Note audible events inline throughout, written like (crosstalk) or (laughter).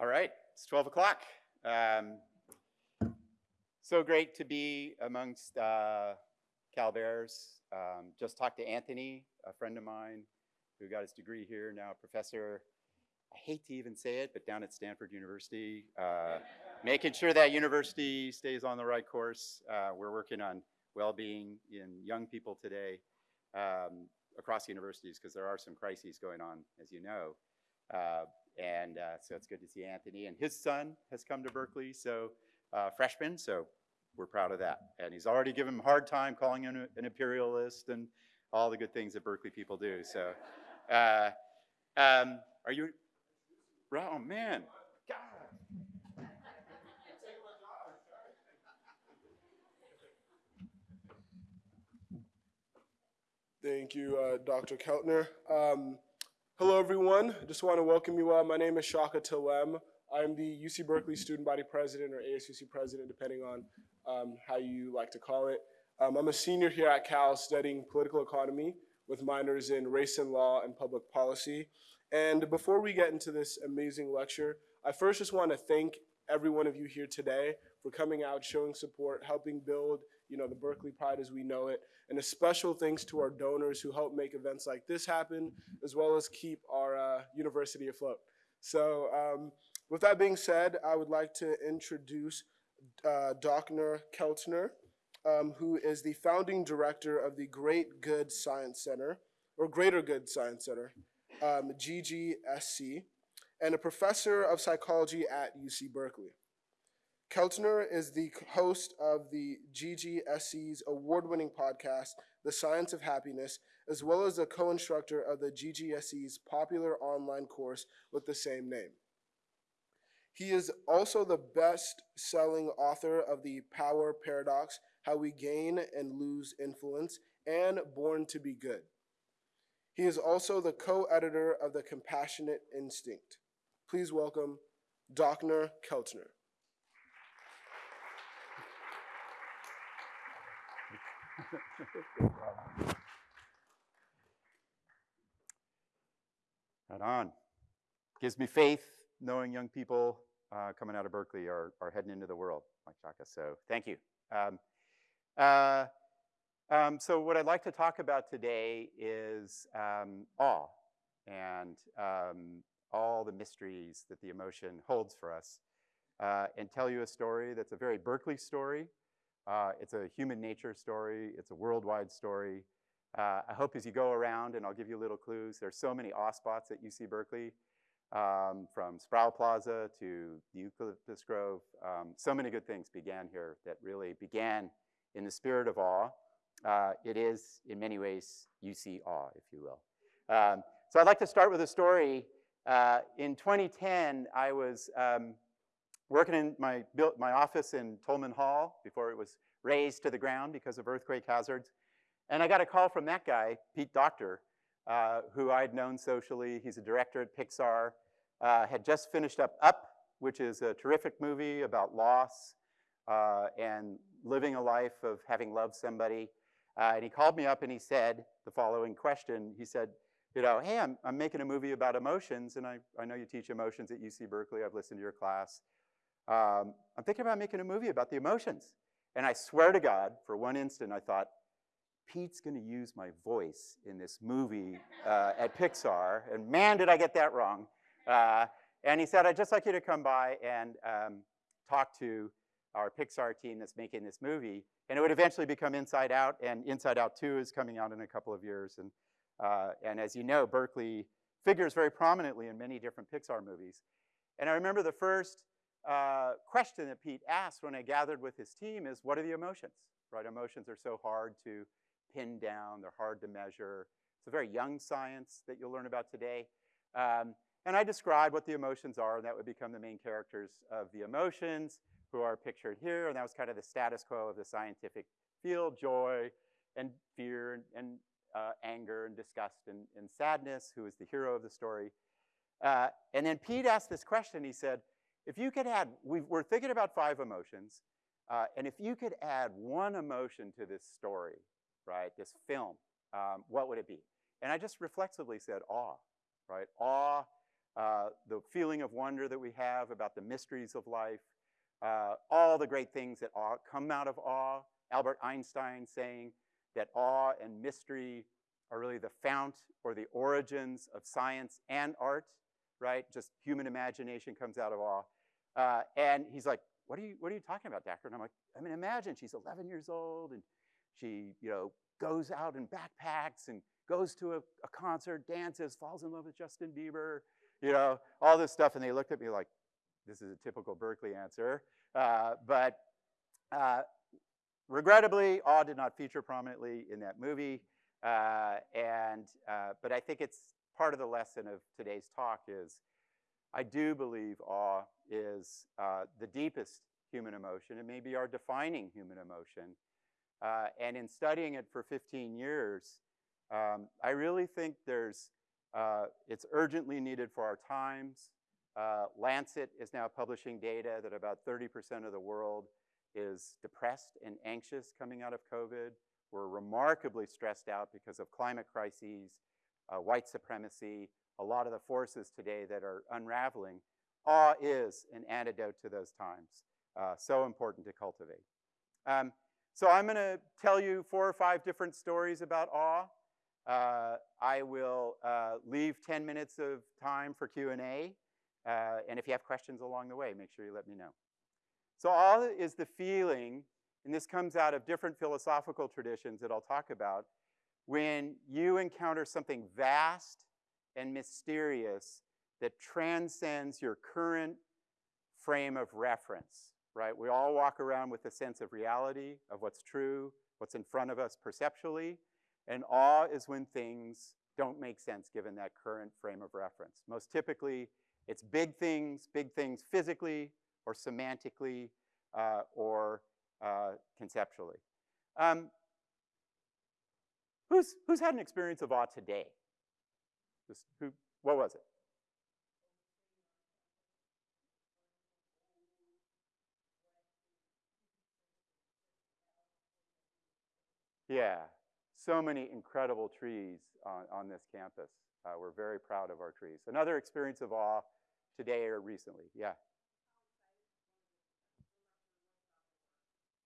All right, it's 12 o'clock. Um, so great to be amongst uh, Cal Bears. Um, just talked to Anthony, a friend of mine who got his degree here, now a professor. I hate to even say it, but down at Stanford University, uh, (laughs) making sure that university stays on the right course. Uh, we're working on well-being in young people today um, across universities because there are some crises going on, as you know. And uh, so it's good to see Anthony. And his son has come to Berkeley, so uh, freshman, so we're proud of that. And he's already given him a hard time calling him an imperialist and all the good things that Berkeley people do. So uh, um, are you, oh man, God. Thank you, uh, Dr. Keltner. Um, hello, everyone. Just want to welcome you all. My name is Shaka Tilem. I'm the UC Berkeley Student Body President or ASUC President, depending on um, how you like to call it. Um, I'm a senior here at Cal studying political economy with minors in race and law and public policy. And before we get into this amazing lecture, I first just want to thank every one of you here today for coming out, showing support, helping build you know, the Berkeley Pride as we know it. And a special thanks to our donors who help make events like this happen, as well as keep our uh, university afloat. So um, with that being said, I would like to introduce uh, Dr. Keltner, um, who is the founding director of the Great Good Science Center, or Greater Good Science Center, um, GGSC, and a professor of psychology at UC Berkeley. Keltner is the host of the GGSC's award-winning podcast, The Science of Happiness, as well as a co-instructor of the GGSC's popular online course with the same name. He is also the best-selling author of The Power Paradox, How We Gain and Lose Influence, and Born to be Good. He is also the co-editor of The Compassionate Instinct. Please welcome Dr. Keltner. (laughs) right on. Gives me faith knowing young people uh, coming out of Berkeley are, are heading into the world like Chaka, So thank you. Um, uh, um, so what I'd like to talk about today is um, awe and um, all the mysteries that the emotion holds for us uh, and tell you a story that's a very Berkeley story, uh, it's a human nature story. It's a worldwide story. Uh, I hope as you go around, and I'll give you little clues, there's so many awe spots at UC Berkeley, um, from Sproul Plaza to the Eucalyptus Grove. Um, so many good things began here that really began in the spirit of awe. Uh, it is, in many ways, UC awe, if you will. Um, so I'd like to start with a story. Uh, in 2010, I was um, working in my, built my office in Tolman Hall before it was razed to the ground because of earthquake hazards. And I got a call from that guy, Pete Docter, uh, who I'd known socially. He's a director at Pixar, uh, had just finished up Up, which is a terrific movie about loss uh, and living a life of having loved somebody. Uh, and he called me up and he said the following question. He said, you know, hey, I'm, I'm making a movie about emotions, and I, I know you teach emotions at UC Berkeley. I've listened to your class um, I'm thinking about making a movie about the emotions. And I swear to God, for one instant, I thought, Pete's going to use my voice in this movie uh, at Pixar. And man, did I get that wrong. Uh, and he said, I'd just like you to come by and um, talk to our Pixar team that's making this movie. And it would eventually become Inside Out, and Inside Out 2 is coming out in a couple of years. And, uh, and as you know, Berkeley figures very prominently in many different Pixar movies. And I remember the first uh, question that Pete asked when I gathered with his team is, what are the emotions? Right, emotions are so hard to pin down, they're hard to measure. It's a very young science that you'll learn about today. Um, and I described what the emotions are, and that would become the main characters of the emotions, who are pictured here, and that was kind of the status quo of the scientific field, joy and fear and, and uh, anger and disgust and, and, sadness, who is the hero of the story. Uh, and then Pete asked this question, he said, if you could add, we are thinking about five emotions, uh, and if you could add one emotion to this story, right, this film, um, what would it be? And I just reflexively said awe, right? Awe uh, the feeling of wonder that we have about the mysteries of life, uh, all the great things that awe, come out of awe. Albert Einstein saying that awe and mystery are really the fount or the origins of science and art, right? Just human imagination comes out of awe. Uh, and he's like, what are you, what are you talking about, Dacher? And I'm like, I mean, imagine she's 11 years old and she, you know, goes out and backpacks and goes to a, a concert, dances, falls in love with Justin Bieber, you know, all this stuff. And they looked at me like, this is a typical Berkeley answer. Uh, but uh, regrettably, awe did not feature prominently in that movie. Uh, and, uh, but I think it's part of the lesson of today's talk is I do believe awe is uh, the deepest human emotion. It may be our defining human emotion. Uh, and in studying it for 15 years, um, I really think there's, uh, it's urgently needed for our times. Uh, Lancet is now publishing data that about 30% of the world is depressed and anxious coming out of COVID. We're remarkably stressed out because of climate crises, uh, white supremacy, a lot of the forces today that are unraveling. Awe is an antidote to those times. Uh, so important to cultivate. Um, so I'm going to tell you four or five different stories about awe. Uh, I will uh, leave 10 minutes of time for Q&A. Uh, and if you have questions along the way, make sure you let me know. So awe is the feeling, and this comes out of different philosophical traditions that I'll talk about, when you encounter something vast and mysterious that transcends your current frame of reference, right? We all walk around with a sense of reality, of what's true, what's in front of us perceptually, and awe is when things don't make sense given that current frame of reference. Most typically, it's big things, big things physically or semantically uh, or uh, conceptually. Um, who's, who's had an experience of awe today? Just who, what was it? Yeah, so many incredible trees on, on this campus. Uh, we're very proud of our trees. Another experience of awe today or recently, yeah.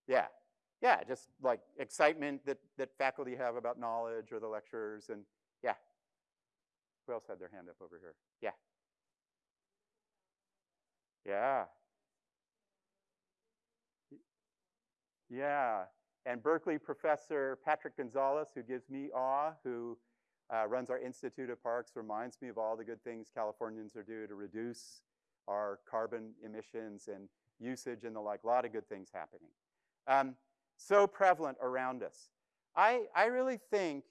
Yeah, yeah, just like excitement that, that faculty have about knowledge or the lectures and yeah. Who else had their hand up over here? Yeah. Yeah. Yeah, and Berkeley professor Patrick Gonzalez, who gives me awe, who uh, runs our Institute of Parks, reminds me of all the good things Californians are doing to reduce our carbon emissions and usage and the like, a lot of good things happening. Um, so prevalent around us. I, I really think,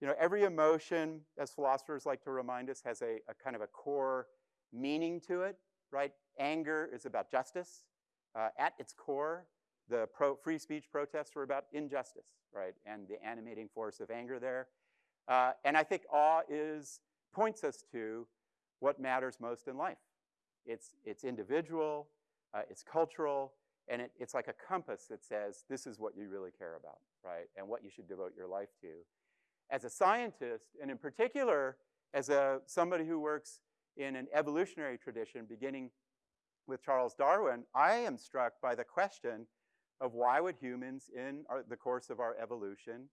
you know, every emotion, as philosophers like to remind us, has a, a kind of a core meaning to it, right? Anger is about justice. Uh, at its core, the pro free speech protests were about injustice, right? And the animating force of anger there. Uh, and I think awe is, points us to what matters most in life. It's, it's individual, uh, it's cultural, and it, it's like a compass that says, this is what you really care about, right? And what you should devote your life to. As a scientist, and in particular, as a, somebody who works in an evolutionary tradition, beginning with Charles Darwin, I am struck by the question of why would humans, in our, the course of our evolution,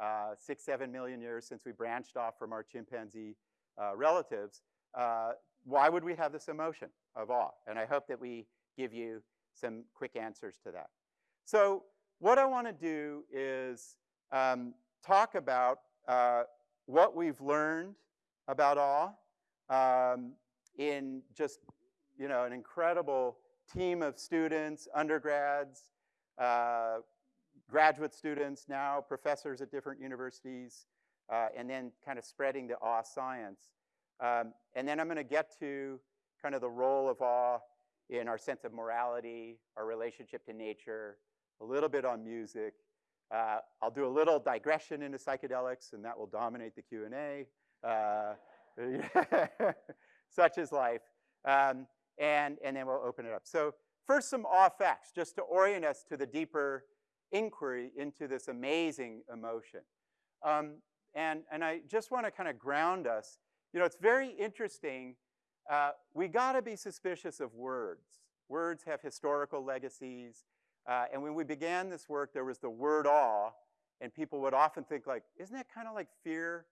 uh, six, seven million years since we branched off from our chimpanzee uh, relatives, uh, why would we have this emotion of awe? And I hope that we give you some quick answers to that. So what I want to do is um, talk about uh, what we've learned about awe um, in just you know an incredible team of students, undergrads, uh, graduate students, now professors at different universities, uh, and then kind of spreading the awe science. Um, and then I'm going to get to kind of the role of awe in our sense of morality, our relationship to nature, a little bit on music. Uh, I'll do a little digression into psychedelics, and that will dominate the Q&A. Uh, (laughs) such is life. Um, and, and then we'll open it up. So first, some awe facts, just to orient us to the deeper inquiry into this amazing emotion. Um, and, and I just want to kind of ground us. You know, it's very interesting uh, we got to be suspicious of words. Words have historical legacies. Uh, and when we began this work, there was the word awe, and people would often think like, isn't that kind of like fear?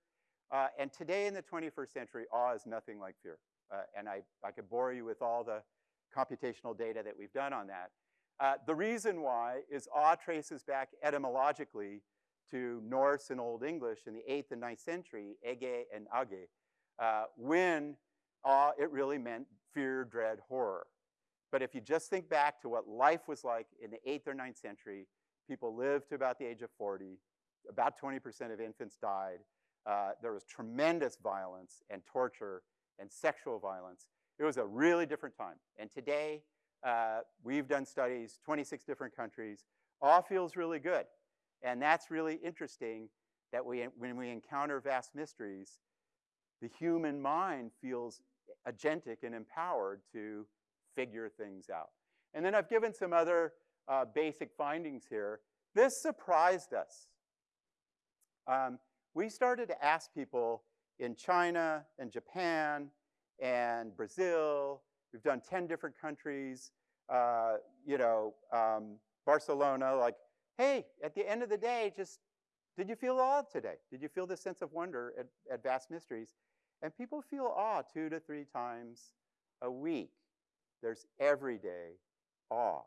Uh, and today in the 21st century, awe is nothing like fear. Uh, and I, I could bore you with all the computational data that we've done on that. Uh, the reason why is awe traces back etymologically to Norse and Old English in the 8th and 9th century, ege and age, uh, when awe, it really meant fear, dread, horror. But if you just think back to what life was like in the 8th or 9th century, people lived to about the age of 40, about 20% of infants died, uh, there was tremendous violence and torture and sexual violence. It was a really different time. And today, uh, we've done studies, 26 different countries, all feels really good. And that's really interesting that we, when we encounter vast mysteries, the human mind feels agentic and empowered to figure things out. And then I've given some other uh, basic findings here. This surprised us. Um, we started to ask people in China and Japan and Brazil, we've done 10 different countries, uh, you know, um, Barcelona, like, hey, at the end of the day, just, did you feel awe today? Did you feel this sense of wonder at, at vast mysteries? And people feel awe two to three times a week. There's everyday awe.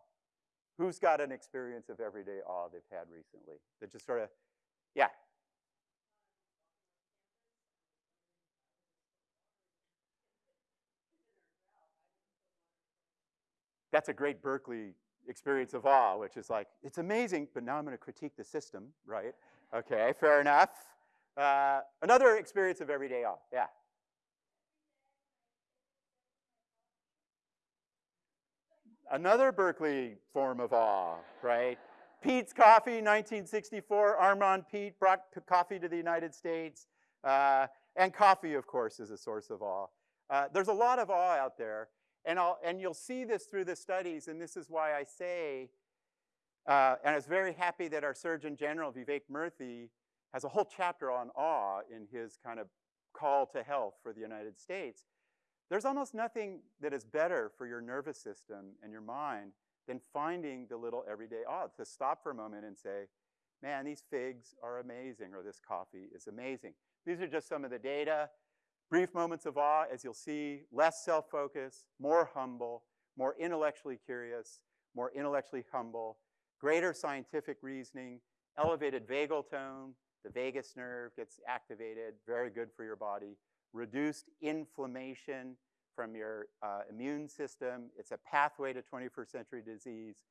Who's got an experience of everyday awe they've had recently? That just sort of, yeah. That's a great Berkeley experience of awe, which is like, it's amazing, but now I'm going to critique the system, right? Okay, fair enough. Uh, another experience of everyday awe, yeah. Another Berkeley form of awe, right? Peet's Coffee, 1964. Armand Peet brought coffee to the United States. Uh, and coffee, of course, is a source of awe. Uh, there's a lot of awe out there. And, I'll, and you'll see this through the studies. And this is why I say, uh, and I was very happy that our Surgeon General, Vivek Murthy, has a whole chapter on awe in his kind of call to health for the United States. There's almost nothing that is better for your nervous system and your mind than finding the little everyday awe, to stop for a moment and say, man, these figs are amazing, or this coffee is amazing. These are just some of the data. Brief moments of awe, as you'll see, less self-focus, more humble, more intellectually curious, more intellectually humble, greater scientific reasoning, elevated vagal tone, the vagus nerve gets activated, very good for your body, reduced inflammation from your uh, immune system. It's a pathway to 21st century disease.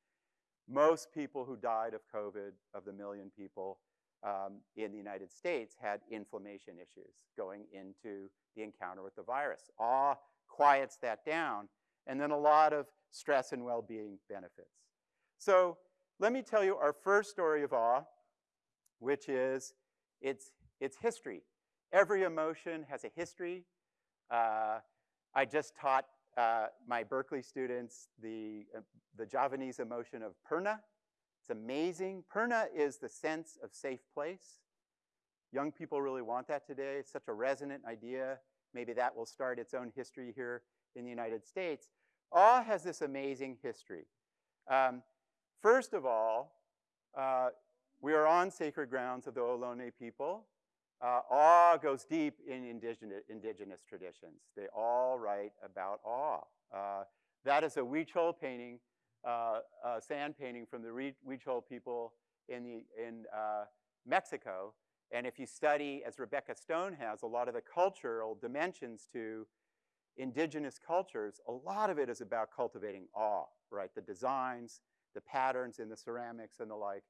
Most people who died of COVID, of the million people um, in the United States, had inflammation issues going into the encounter with the virus. Awe quiets that down, and then a lot of stress and well-being benefits. So let me tell you our first story of awe, which is its, its history. Every emotion has a history. Uh, I just taught uh, my Berkeley students the, uh, the Javanese emotion of purna. It's amazing. Purna is the sense of safe place. Young people really want that today. It's such a resonant idea. Maybe that will start its own history here in the United States. Awe has this amazing history. Um, first of all, uh, we are on sacred grounds of the Ohlone people. Uh, awe goes deep in indigenous, indigenous, traditions. They all write about awe. Uh, that is a Huichol painting, uh, a sand painting from the Huichol people in, the, in uh, Mexico. And if you study, as Rebecca Stone has, a lot of the cultural dimensions to indigenous cultures, a lot of it is about cultivating awe, right? The designs, the patterns in the ceramics and the like.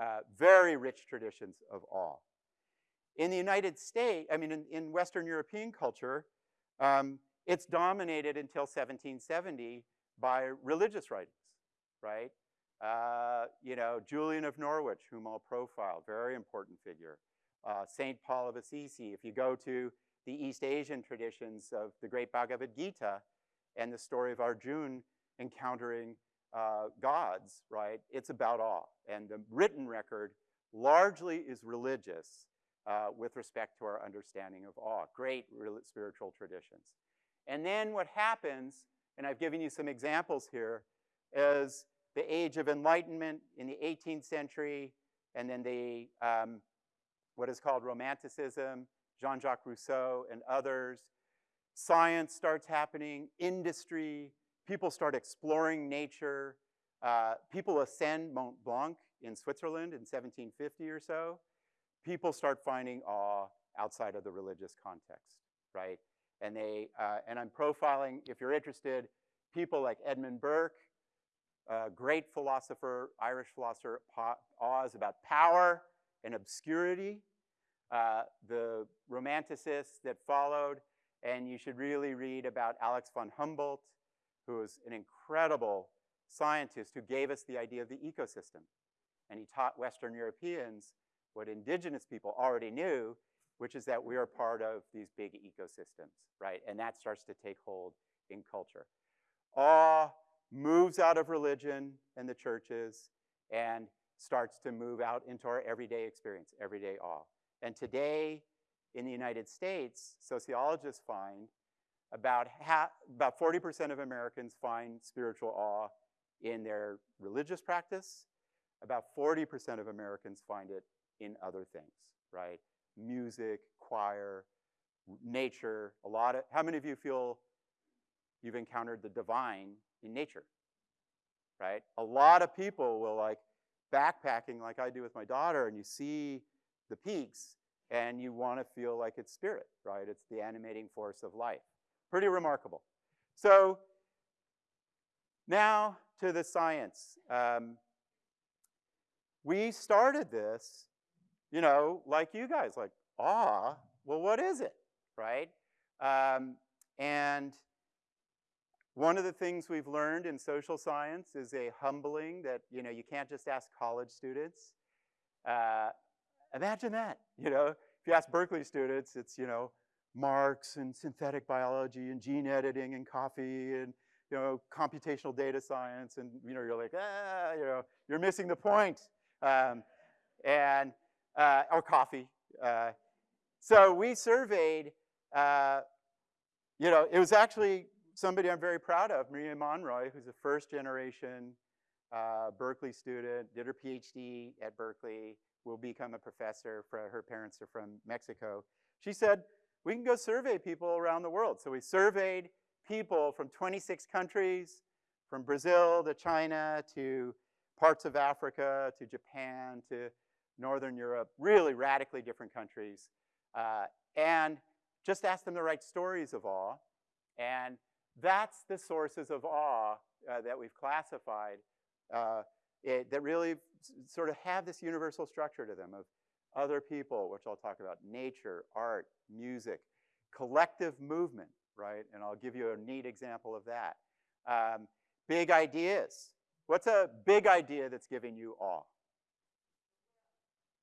Uh, very rich traditions of awe. In the United States, I mean, in, in Western European culture, um, it's dominated until 1770 by religious writings, right? Uh, you know, Julian of Norwich, whom I'll profile, very important figure. Uh, Saint Paul of Assisi. If you go to the East Asian traditions of the great Bhagavad Gita and the story of Arjuna encountering uh, gods, right? It's about awe. And the written record largely is religious uh, with respect to our understanding of awe. Great spiritual traditions. And then what happens, and I've given you some examples here, is the age of enlightenment in the 18th century, and then the um, what is called Romanticism, Jean-Jacques Rousseau and others. Science starts happening, industry, people start exploring nature. Uh, people ascend Mont Blanc in Switzerland in 1750 or so. People start finding awe outside of the religious context, right? And they, uh, and I'm profiling, if you're interested, people like Edmund Burke, a great philosopher, Irish philosopher, Oz about power and obscurity, uh, the romanticists that followed, and you should really read about Alex von Humboldt, who was an incredible scientist who gave us the idea of the ecosystem. And he taught Western Europeans what indigenous people already knew, which is that we are part of these big ecosystems, right? And that starts to take hold in culture. Awe moves out of religion and the churches and starts to move out into our everyday experience, everyday awe. And today in the United States, sociologists find about, half, about 40% of Americans find spiritual awe in their religious practice. About 40% of Americans find it in other things, right? Music, choir, nature, a lot of, how many of you feel you've encountered the divine in nature, right? A lot of people will like backpacking like I do with my daughter and you see the peaks and you want to feel like it's spirit, right? It's the animating force of life. Pretty remarkable. So now to the science. Um, we started this, you know, like you guys, like, ah, well, what is it, right? Um, and one of the things we've learned in social science is a humbling that, you know, you can't just ask college students. Uh, imagine that, you know, if you ask Berkeley students, it's, you know, Marx and synthetic biology and gene editing and coffee and you know computational data science and you know you're like ah you know you're missing the point um, and uh, or coffee. Uh, so we surveyed. Uh, you know it was actually somebody I'm very proud of, Maria Monroy, who's a first generation uh, Berkeley student, did her PhD at Berkeley, will become a professor. For her parents are from Mexico. She said we can go survey people around the world. So we surveyed people from 26 countries, from Brazil to China to parts of Africa to Japan to Northern Europe, really radically different countries. Uh, and just ask them to write stories of awe. And that's the sources of awe uh, that we've classified uh, it, that really sort of have this universal structure to them of other people, which I'll talk about, nature, art, music, collective movement, right? And I'll give you a neat example of that. Um, big ideas. What's a big idea that's giving you awe?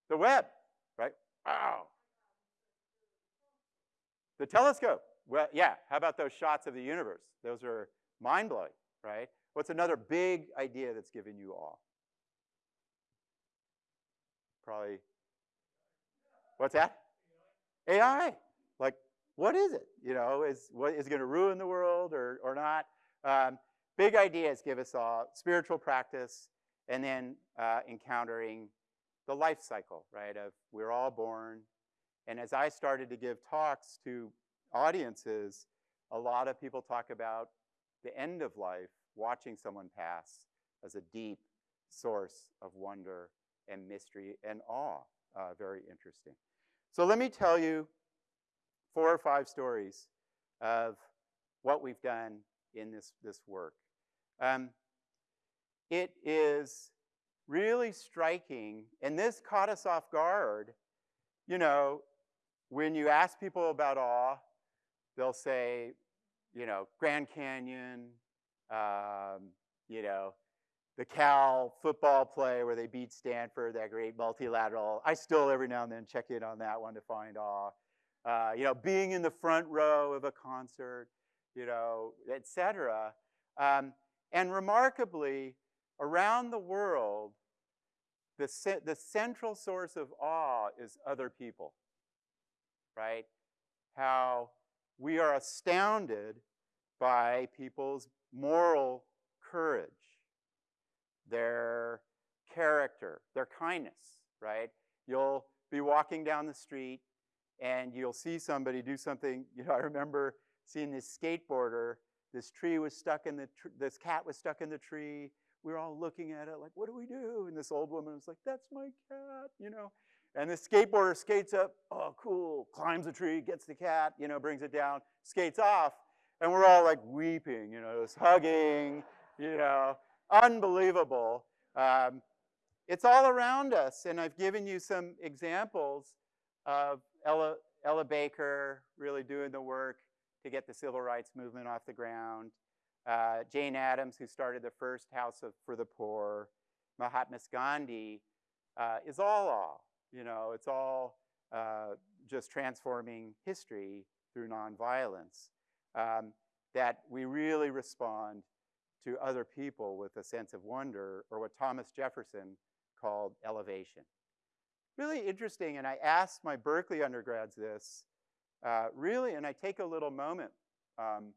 The web, right? Wow. The telescope. Well, yeah, how about those shots of the universe? Those are mind-blowing, right? What's another big idea that's given you awe? Probably What's that? AI. Like, what is it? You know, is what is it going to ruin the world or or not? Um, big ideas give us all spiritual practice, and then uh, encountering the life cycle, right? Of we're all born, and as I started to give talks to audiences, a lot of people talk about the end of life, watching someone pass, as a deep source of wonder and mystery and awe. Uh, very interesting. So let me tell you four or five stories of what we've done in this, this work. Um, it is really striking, and this caught us off guard. You know, when you ask people about awe, they'll say, you know, Grand Canyon, um, you know, the Cal football play where they beat Stanford, that great multilateral. I still every now and then check in on that one to find awe. Uh, you know, being in the front row of a concert, you know, et cetera. Um, and remarkably, around the world, the, the central source of awe is other people, right? How we are astounded by people's moral courage, their character, their kindness, right? You'll be walking down the street and you'll see somebody do something. (laughs) You know, I remember seeing this skateboarder. This tree was stuck in the, this cat was stuck in the tree. We were all looking at it like, what do we do? And this old woman was like, that's my cat, you know. And the skateboarder skates up, oh, cool, climbs the tree, gets the cat, you know, brings it down, skates off. And we're all like weeping, you know, just hugging, you know, unbelievable. Um, it's all around us, and I've given you some examples of Ella, Ella Baker really doing the work to get the civil rights movement off the ground. Uh, Jane Addams, who started the first House of, for the Poor. Mahatma Gandhi uh, is all all. You know, it's all uh, just transforming history through nonviolence. Um, that we really respond to other people with a sense of wonder, or what Thomas Jefferson called elevation. Really interesting, and I asked my Berkeley undergrads this, uh, really, and I take a little moment. Um,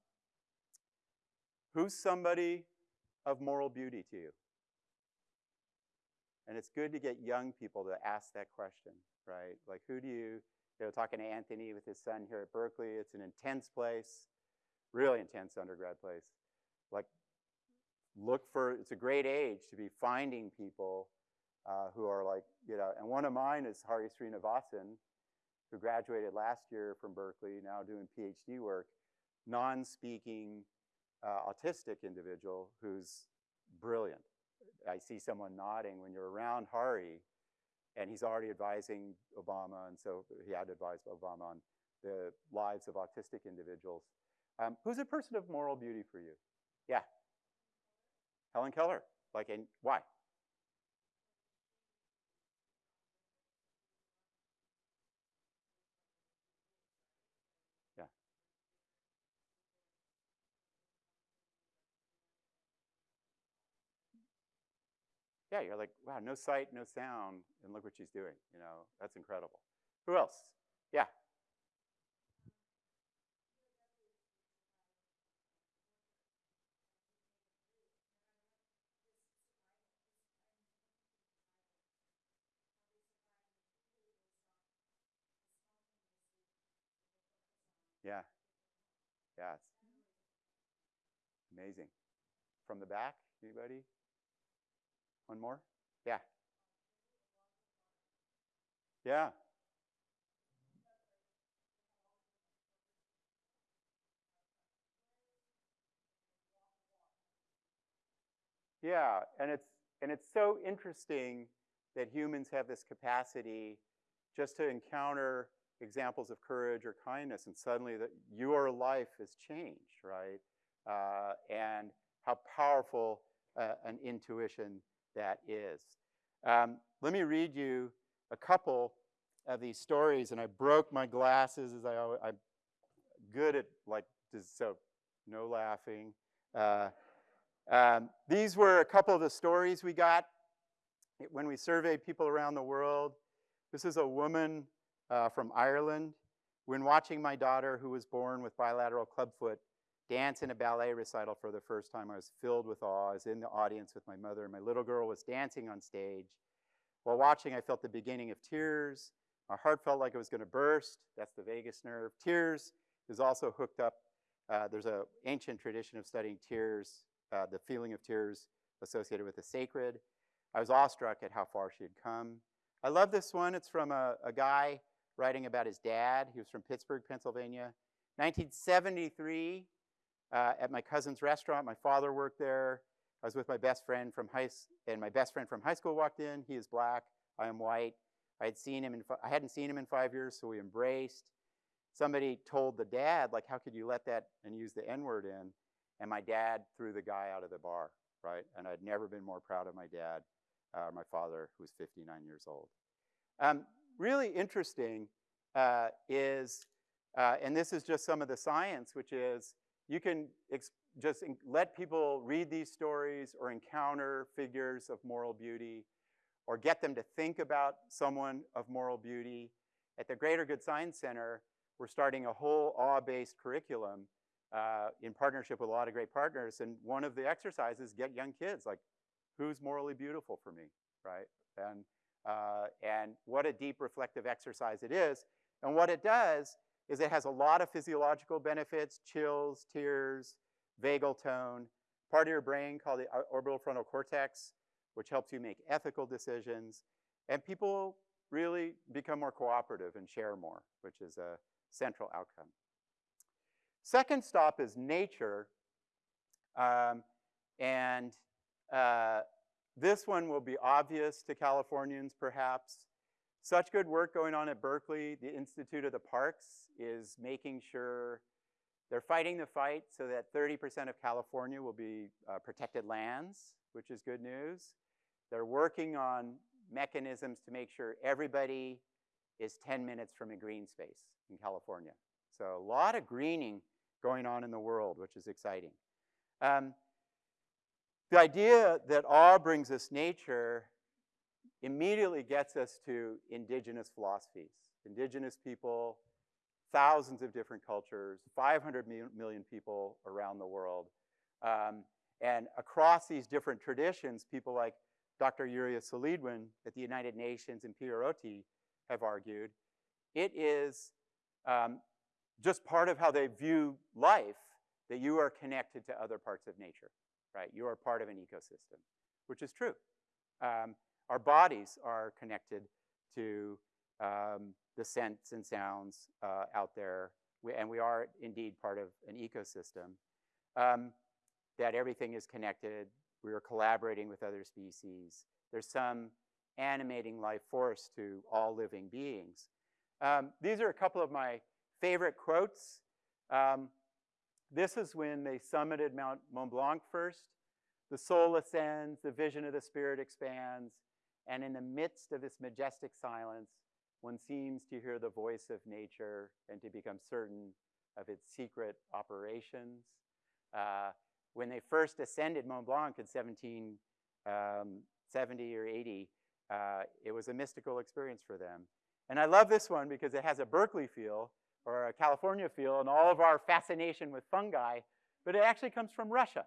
who's somebody of moral beauty to you? And it's good to get young people to ask that question, right? Like, who do you, you know, talking to Anthony with his son here at Berkeley, it's an intense place, really intense undergrad place. Like, look for, it's a great age to be finding people uh, who are like, you know, and one of mine is Hari Srinivasan, who graduated last year from Berkeley, now doing PhD work, non-speaking uh, autistic individual who's brilliant. I see someone nodding when you're around Hari, and he's already advising Obama, and so he had to advise Obama on the lives of autistic individuals. Um, who's a person of moral beauty for you? Yeah. Helen Keller. Like, and why? Yeah, you're like, wow, no sight, no sound, and look what she's doing. You know, that's incredible. Who else? Yeah. Yeah. Yeah. Amazing. From the back, anybody? One more? Yeah. Yeah. Yeah, and it's and it's so interesting that humans have this capacity just to encounter examples of courage or kindness, and suddenly that your life has changed, right? Uh, and how powerful uh, an intuition that is. Um, let me read you a couple of these stories, and I broke my glasses as I always, I'm good at like so no laughing. Uh, um, these were a couple of the stories we got when we surveyed people around the world. This is a woman uh, from Ireland. When watching my daughter, who was born with bilateral clubfoot, dance in a ballet recital for the first time, I was filled with awe. I was in the audience with my mother. My little girl was dancing on stage. While watching, I felt the beginning of tears. My heart felt like it was going to burst. That's the vagus nerve. Tears is also hooked up. Uh, there's an ancient tradition of studying tears, uh, the feeling of tears associated with the sacred. I was awestruck at how far she had come. I love this one. It's from a, a guy writing about his dad. He was from Pittsburgh, Pennsylvania. 1973, uh, at my cousin's restaurant. My father worked there. I was with my best friend from high, and my best friend from high school walked in. He is black. I am white. I had seen him in, I hadn't seen him in five years, so we embraced. Somebody told the dad, like, how could you let that and use the N-word in? And my dad threw the guy out of the bar, right? And I'd never been more proud of my dad, uh, my father, who was 59 years old. Um, really interesting uh, is, uh, and this is just some of the science, which is you can just let people read these stories or encounter figures of moral beauty or get them to think about someone of moral beauty. At the Greater Good Science Center, we're starting a whole awe-based curriculum uh, in partnership with a lot of great partners. And one of the exercises, get young kids, like who's morally beautiful for me, right? And, uh, and what a deep reflective exercise it is. And what it does is it has a lot of physiological benefits, chills, tears, vagal tone, part of your brain called the orbital frontal cortex, which helps you make ethical decisions. And people really become more cooperative and share more, which is a central outcome. Second stop is nature. Um, and uh, this one will be obvious to Californians, perhaps. Such good work going on at Berkeley. The Institute of the Parks is making sure they're fighting the fight so that 30% of California will be uh, protected lands, which is good news. They're working on mechanisms to make sure everybody is 10 minutes from a green space in California. So a lot of greening going on in the world, which is exciting. Um, the idea that awe brings us nature immediately gets us to indigenous philosophies. Indigenous people, thousands of different cultures, 500 million people around the world. Um, and across these different traditions, people like Dr. Yuria Celidwen at the United Nations and Peter Oti have argued, it is um, just part of how they view life that you are connected to other parts of nature, right? You are part of an ecosystem, which is true. Um, our bodies are connected to um, the scents and sounds uh, out there, we, and we are indeed part of an ecosystem. Um, that everything is connected, we are collaborating with other species. There's some animating life force to all living beings. Um, these are a couple of my favorite quotes. Um, this is when they summited Mount Mont Blanc first. The soul ascends, the vision of the spirit expands, and in the midst of this majestic silence, one seems to hear the voice of nature and to become certain of its secret operations. Uh, when they first ascended Mont Blanc in 1770 um, or 80, uh, it was a mystical experience for them. And I love this one because it has a Berkeley feel or a California feel and all of our fascination with fungi, but it actually comes from Russia.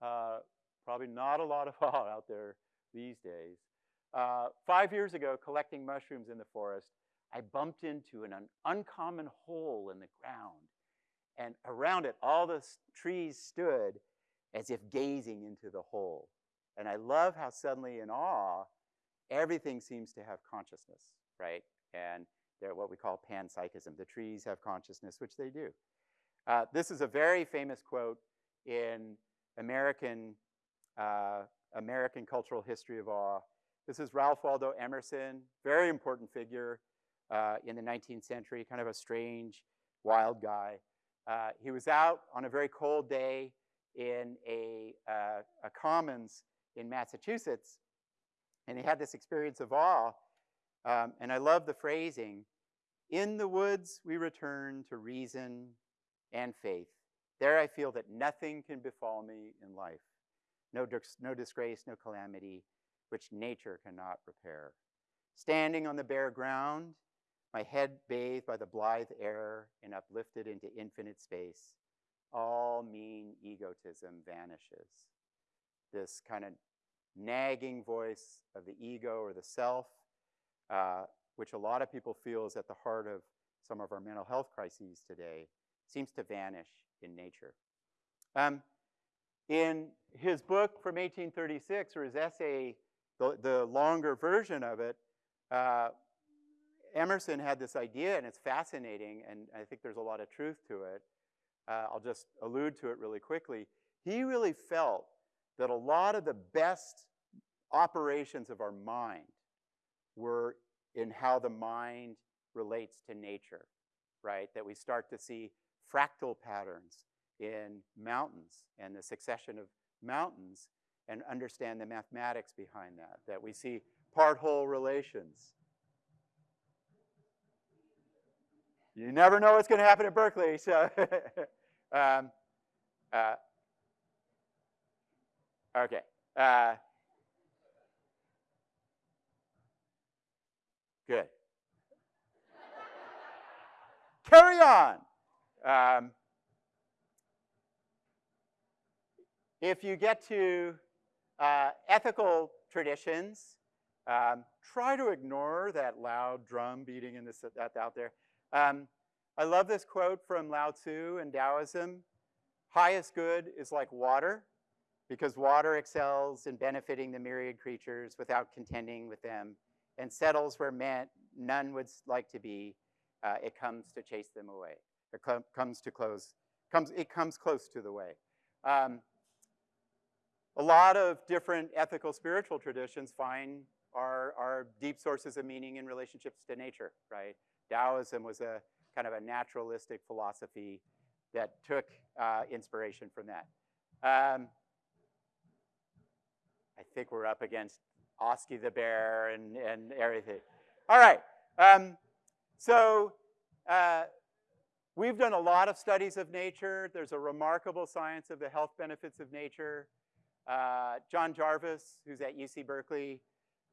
Uh, probably not a lot of (laughs) awe out there these days. Uh, five years ago, collecting mushrooms in the forest, I bumped into an, an uncommon hole in the ground. And around it, all the trees stood as if gazing into the hole. And I love how suddenly in awe, everything seems to have consciousness, right? And they're what we call panpsychism. The trees have consciousness, which they do. Uh, this is a very famous quote in American, uh, American cultural history of awe. This is Ralph Waldo Emerson, very important figure uh, in the 19th century, kind of a strange, wild guy. Uh, he was out on a very cold day in a, uh, a commons in Massachusetts, and he had this experience of awe. Um, and I love the phrasing In the woods we return to reason and faith. There I feel that nothing can befall me in life. No, no disgrace, no calamity, which nature cannot repair. Standing on the bare ground, my head bathed by the blithe air and uplifted into infinite space, all mean egotism vanishes. This kind of nagging voice of the ego or the self, uh, which a lot of people feel is at the heart of some of our mental health crises today, seems to vanish in nature. Um, in his book from 1836, or his essay, the, the longer version of it, uh, Emerson had this idea, and it's fascinating, and I think there's a lot of truth to it, uh, I'll just allude to it really quickly. He really felt that a lot of the best operations of our mind were in how the mind relates to nature, right? That we start to see fractal patterns in mountains and the succession of mountains and understand the mathematics behind that, that we see part-whole relations. You never know what's going to happen at Berkeley, so (laughs) um, uh, okay. Uh, good. Carry on. Um, if you get to uh, ethical traditions, um, try to ignore that loud drum beating in this that's out there. Um, I love this quote from Lao Tzu in Taoism. Highest good is like water, because water excels in benefiting the myriad creatures without contending with them, and settles where man, none would like to be. Uh, it comes to chase them away. It com comes to close. Comes. It comes close to the way. Um, a lot of different ethical spiritual traditions find our, our deep sources of meaning in relationships to nature, right? Taoism was a kind of a naturalistic philosophy that took uh, inspiration from that. Um, I think we're up against Oski the bear and, and everything. All right. Um, so uh, we've done a lot of studies of nature. There's a remarkable science of the health benefits of nature. Uh, Jon Jarvis, who's at UC Berkeley,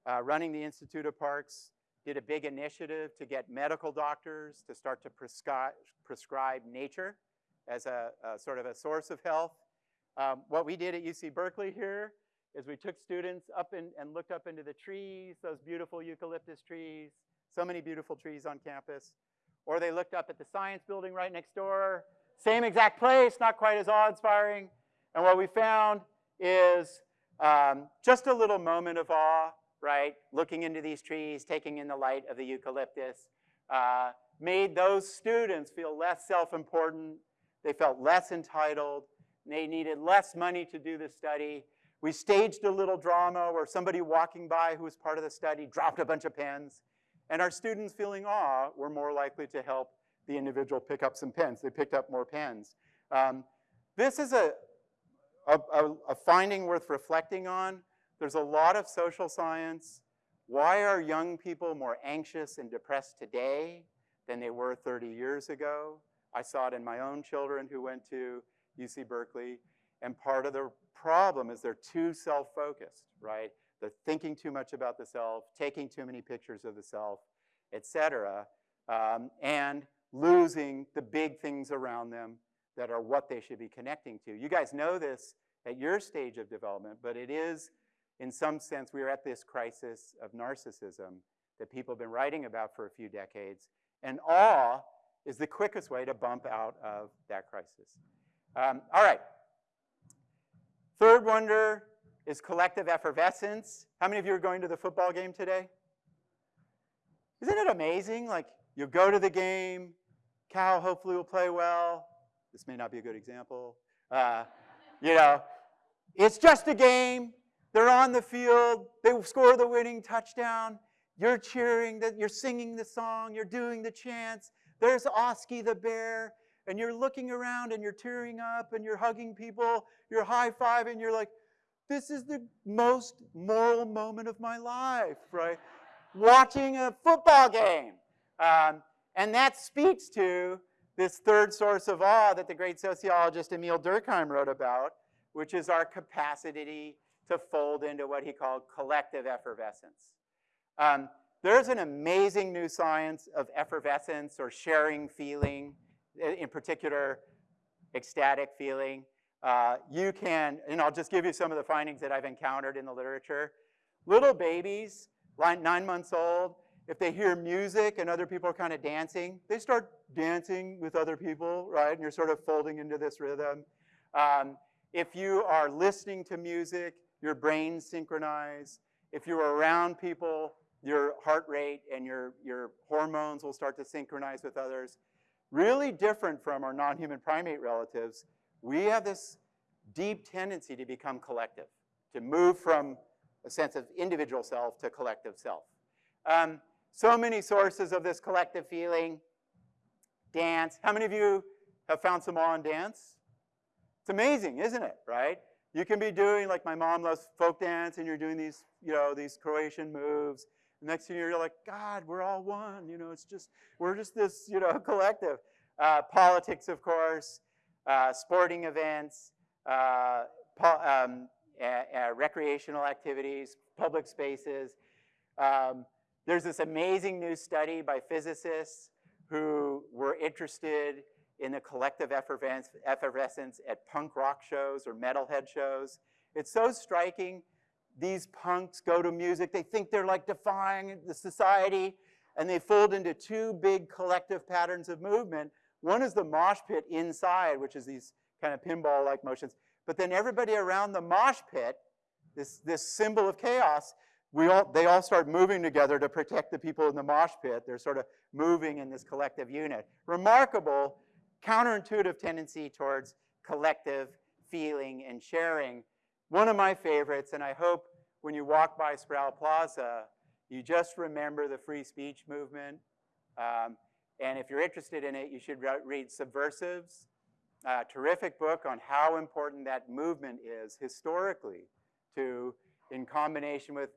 uh, running the Institute of Parks, did a big initiative to get medical doctors to start to prescribe, prescribe nature as a, a, sort of a source of health. Um, what we did at UC Berkeley here is we took students up in, and looked up into the trees, those beautiful eucalyptus trees, so many beautiful trees on campus. Or they looked up at the science building right next door, same exact place, not quite as awe-inspiring. And what we found is um, just a little moment of awe, right? Looking into these trees, taking in the light of the eucalyptus, uh, made those students feel less self-important. They felt less entitled. They needed less money to do the study. We staged a little drama where somebody walking by who was part of the study dropped a bunch of pens. And our students feeling awe were more likely to help the individual pick up some pens. They picked up more pens. Um, this is a, a, a, finding worth reflecting on. There's a lot of social science. Why are young people more anxious and depressed today than they were 30 years ago? I saw it in my own children who went to UC Berkeley. And part of the problem is they're too self-focused, right? They're thinking too much about the self, taking too many pictures of the self, et cetera, um, and losing the big things around them that are what they should be connecting to. You guys know this at your stage of development, but it is, in some sense, we are at this crisis of narcissism that people have been writing about for a few decades, and awe is the quickest way to bump out of that crisis. Um, all right. Third wonder is collective effervescence. How many of you are going to the football game today? Isn't it amazing? Like, you'll go to the game, Cal hopefully will play well. This may not be a good example. Uh, you know, it's just a game. They're on the field. They score the winning touchdown. You're cheering, that you're singing the song, you're doing the chants. There's Oski the bear, and you're looking around and you're tearing up and you're hugging people, you're high-fiving, you're like, this is the most moral moment of my life, right? Watching a football game. Um, and that speaks to this third source of awe that the great sociologist Emile Durkheim wrote about, which is our capacity to fold into what he called collective effervescence. Um, there's an amazing new science of effervescence or sharing feeling, in particular, ecstatic feeling. Uh, you can, and I'll just give you some of the findings that I've encountered in the literature. Little babies, nine months old, if they hear music and other people are kind of dancing, they start dancing with other people, right? And you're sort of folding into this rhythm. Um, if you are listening to music, your brains synchronize. If you're around people, your heart rate and your, your hormones will start to synchronize with others. Really different from our non-human primate relatives, we have this deep tendency to become collective, to move from a sense of individual self to collective self. Um, so many sources of this collective feeling. Dance. How many of you have found some awe in dance? It's amazing, isn't it, right? You can be doing, like my mom loves folk dance, and you're doing these, you know, these Croatian moves. The next thing you're like, God, we're all one. You know, it's just, we're just this, you know, (laughs) collective. Uh, politics, of course uh, sporting events, uh, um, recreational activities, public spaces. Um, there's this amazing new study by physicists who were interested in the collective effervescence, at punk rock shows or metalhead shows. It's so striking. These punks go to music, they think they're like defying the society, and they fold into two big collective patterns of movement. One is the mosh pit inside, which is these kind of pinball-like motions. But then everybody around the mosh pit, this, this symbol of chaos, we all, they all start moving together to protect the people in the mosh pit. They're sort of moving in this collective unit. Remarkable, counterintuitive tendency towards collective feeling and sharing. One of my favorites, and I hope when you walk by Sproul Plaza, you just remember the free speech movement. Um, and if you're interested in it, you should read Subversives, a terrific book on how important that movement is historically to, in combination with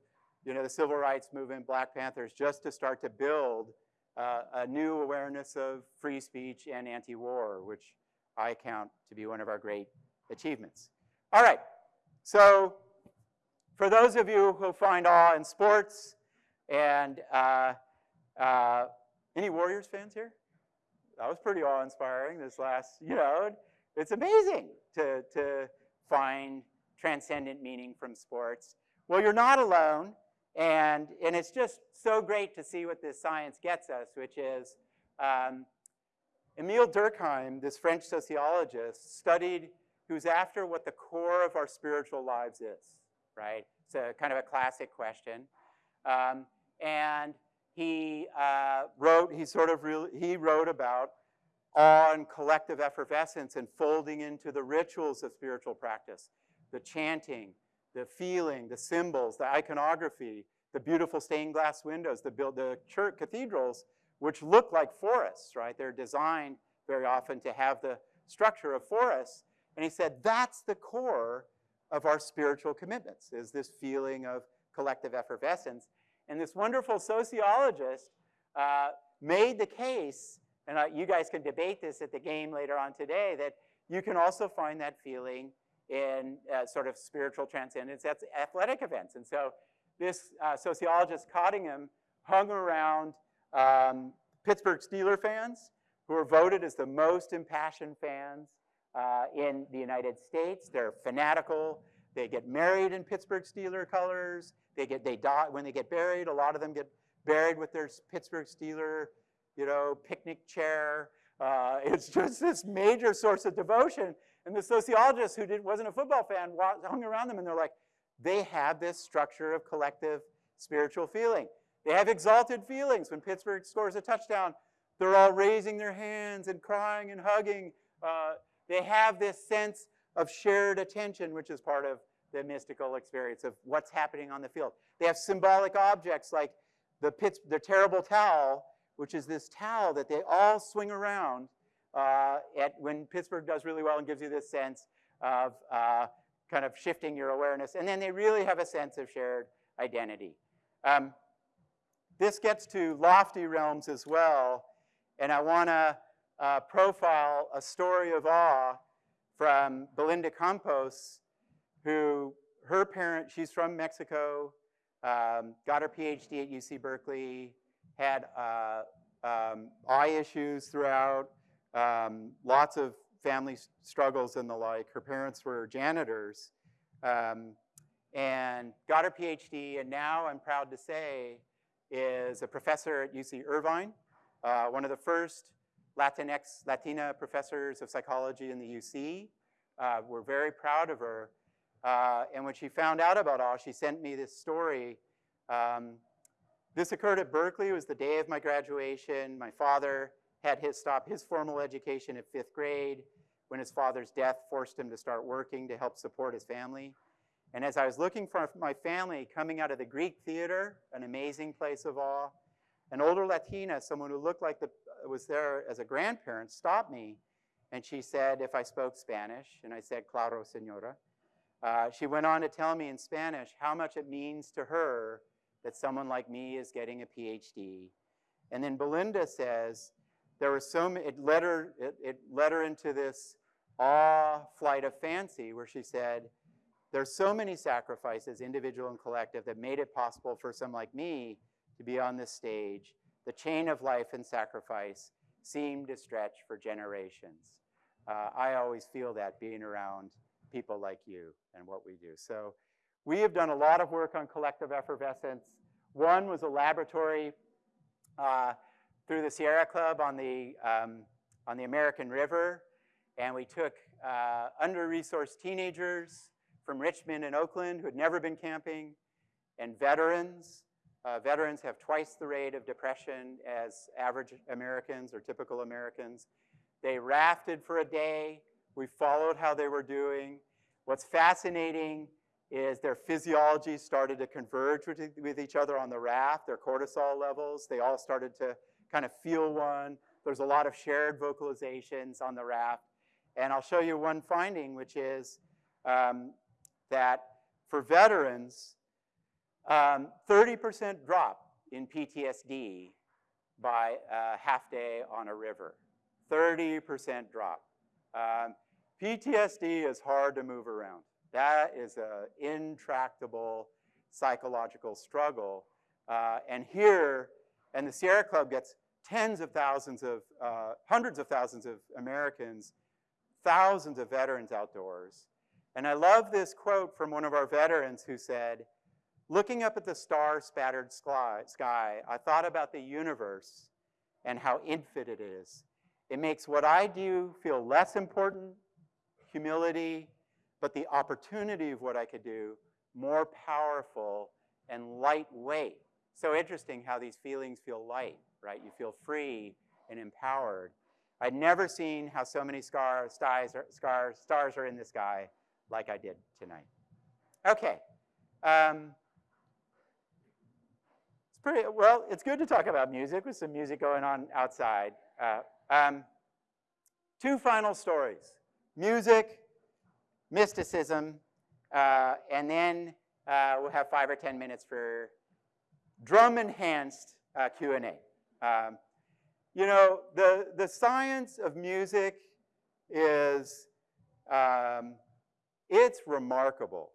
you know, the civil rights movement, Black Panthers, just to start to build uh, a new awareness of free speech and anti-war, which I count to be one of our great achievements. All right, so for those of you who find awe in sports, and uh, uh, any Warriors fans here? That was pretty awe-inspiring this last, you know, it's amazing to, to find transcendent meaning from sports. Well, you're not alone. And, and it's just so great to see what this science gets us, which is um, Emile Durkheim, this French sociologist, studied, who's after what the core of our spiritual lives is, right? It's a kind of a classic question. Um, and he uh, wrote, he sort of, really, he wrote about awe and collective effervescence and folding into the rituals of spiritual practice, the chanting, the feeling, the symbols, the iconography, the beautiful stained glass windows, the, build, the church cathedrals, which look like forests, right? They're designed very often to have the structure of forests. And he said, that's the core of our spiritual commitments, is this feeling of collective effervescence. And this wonderful sociologist uh, made the case, and uh, you guys can debate this at the game later on today, that you can also find that feeling in uh, sort of spiritual transcendence at athletic events. And so this uh, sociologist, Cottingham, hung around um, Pittsburgh Steeler fans who are voted as the most impassioned fans uh, in the United States. They're fanatical. They get married in Pittsburgh Steeler colors. They get, they die, when they get buried, a lot of them get buried with their Pittsburgh Steeler, you know, picnic chair. Uh, it's just this major source of devotion. And the sociologist who did, wasn't a football fan hung around them and they're like, they have this structure of collective spiritual feeling. They have exalted feelings. When Pittsburgh scores a touchdown, they're all raising their hands and crying and hugging. Uh, they have this sense of shared attention, which is part of the mystical experience of what's happening on the field. They have symbolic objects like the, Pitts, the terrible towel, which is this towel that they all swing around uh, at, when Pittsburgh does really well and gives you this sense of uh, kind of shifting your awareness. And then they really have a sense of shared identity. Um, this gets to lofty realms as well. And I want to uh, profile a story of awe from Belinda Campos, who her parent, she's from Mexico, um, got her PhD at UC Berkeley, had uh, um, eye issues throughout, um, lots of family struggles and the like. Her parents were janitors um, and got her PhD, and now I'm proud to say is a professor at UC Irvine, uh, one of the first Latinx, Latina professors of psychology in the UC. Uh, we're very proud of her. Uh, and when she found out about all, she sent me this story. Um, this occurred at Berkeley. It was the day of my graduation. My father had his stop his formal education at fifth grade when his father's death forced him to start working to help support his family. And as I was looking for my family coming out of the Greek theater, an amazing place of awe, an older Latina, someone who looked like the, was there as a grandparent, stopped me and she said if I spoke Spanish, and I said, claro, senora. Uh, she went on to tell me in Spanish how much it means to her that someone like me is getting a PhD. And then Belinda says, there was so many, it led her, it, it led her into this awe flight of fancy where she said, there's so many sacrifices, individual and collective, that made it possible for someone like me to be on this stage. The chain of life and sacrifice seemed to stretch for generations. Uh, I always feel that being around people like you and what we do. So we have done a lot of work on collective effervescence. One was a laboratory uh, through the Sierra Club on the, um, on the American River. And we took uh, under-resourced teenagers from Richmond and Oakland who had never been camping and veterans. Uh, veterans have twice the rate of depression as average Americans or typical Americans. They rafted for a day. We followed how they were doing. What's fascinating is their physiology started to converge with, with each other on the raft, their cortisol levels. They all started to kind of feel one. There's a lot of shared vocalizations on the raft. And I'll show you one finding, which is um, that for veterans, 30% um, drop in PTSD by a half day on a river. 30% drop. Um, PTSD is hard to move around. That is an intractable psychological struggle. Uh, and here, and the Sierra Club gets tens of thousands of, uh, hundreds of thousands of Americans, thousands of veterans outdoors. And I love this quote from one of our veterans who said, looking up at the star-spattered sky, sky, I thought about the universe and how infinite it is. It makes what I do feel less important, humility, but the opportunity of what I could do more powerful and lightweight. So interesting how these feelings feel light, right? You feel free and empowered. I'd never seen how so many stars, stars are in the sky like I did tonight. Okay. Um, it's pretty, well, it's good to talk about music with some music going on outside. Uh, um, two final stories. Music, mysticism, uh, and then uh, we'll have five or 10 minutes for drum-enhanced uh, Q&A. Um, you know, the, the science of music is, um, it's remarkable.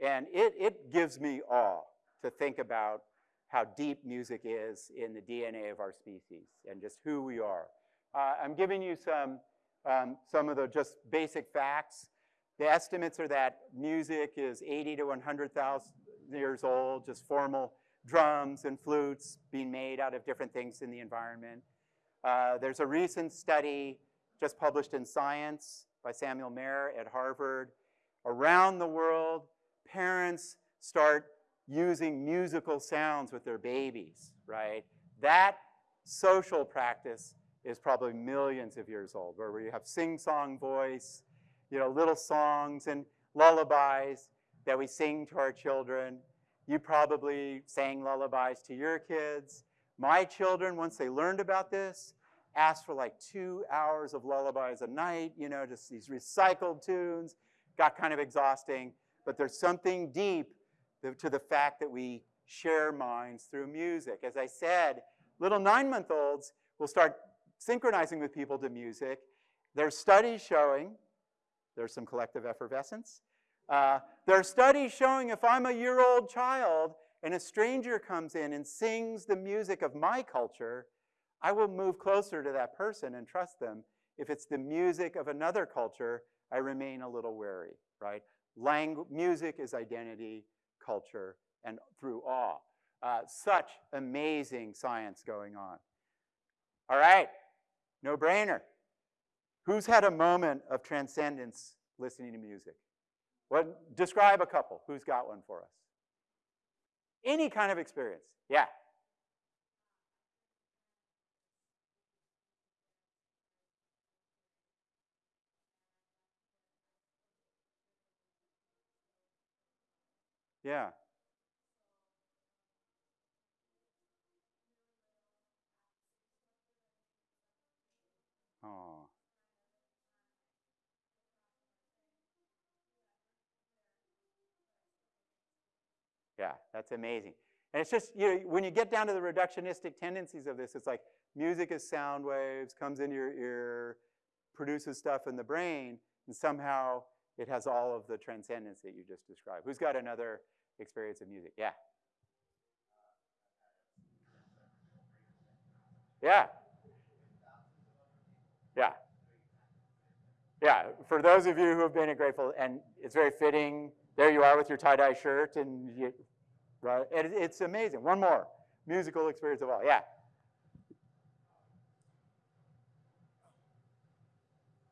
And it, it gives me awe to think about how deep music is in the DNA of our species and just who we are. Uh, I'm giving you some, um, some of the just basic facts. The estimates are that music is 80 to 100,000 years old, just formal drums and flutes being made out of different things in the environment. Uh, there's a recent study just published in Science by Samuel Mehr at Harvard. Around the world, parents start using musical sounds with their babies, right? That social practice is probably millions of years old, where we have sing-song voice, you know, little songs and lullabies that we sing to our children. You probably sang lullabies to your kids. My children, once they learned about this, asked for like two hours of lullabies a night, you know, just these recycled tunes. Got kind of exhausting, but there's something deep to the fact that we share minds through music. As I said, little nine-month-olds will start synchronizing with people to music. There's studies showing there's some collective effervescence. Uh, there are studies showing if I'm a year-old child and a stranger comes in and sings the music of my culture, I will move closer to that person and trust them. If it's the music of another culture, I remain a little wary, right? Langu music is identity, culture, and through awe. Uh, such amazing science going on. All right, no brainer. Who's had a moment of transcendence listening to music? What, describe a couple. Who's got one for us? Any kind of experience. Yeah. Yeah. Oh. Yeah, that's amazing. And it's just, you know, when you get down to the reductionistic tendencies of this, it's like music is sound waves, comes into your ear, produces stuff in the brain, and somehow it has all of the transcendence that you just described. Who's got another experience of music? Yeah. Yeah. yeah, Yeah, for those of you who have been at Grateful, and it's very fitting, there you are with your tie-dye shirt, and you, right? It, it's amazing. One more, musical experience of all, yeah.